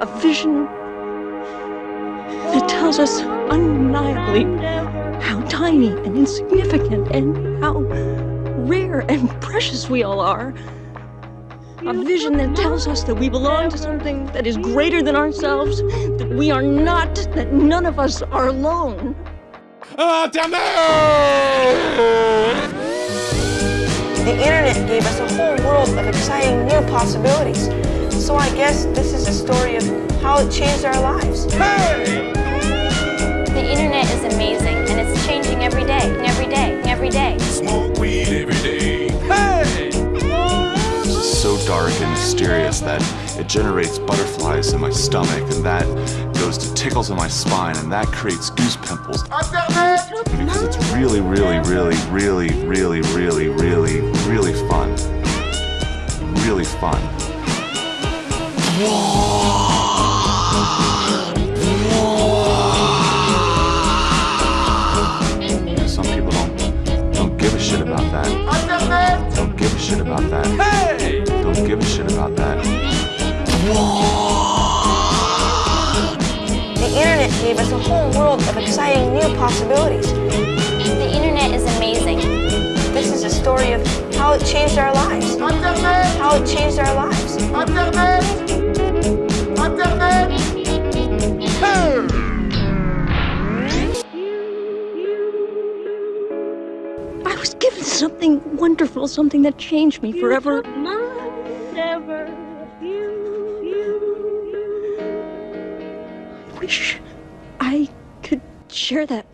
a vision that tells us undeniably how tiny and insignificant and how rare and precious we all are. A vision that tells us that we belong to something that is greater than ourselves, that we are not, that none of us are alone. Ah, Internet! The gave us a whole world of exciting new possibilities. So I guess this is a story of how it changed our lives. Hey! The internet is amazing and it's changing every day, every day, every day. Smoke weed every day. Hey! This is so dark and mysterious that it generates butterflies in my stomach, and that goes to tickles in my spine, and that creates goose pimples. Internet! Because it's really, really, really, really, really, really, really, really fun. Really fun. Some people don't don't give a shit about that. Don't give a shit about that. Hey! Don't give a shit about that. The internet gave us a whole world of exciting new possibilities. The internet is amazing. This is a story of how it changed our lives. How it changed our lives. I was given something wonderful, something that changed me forever. I wish I could share that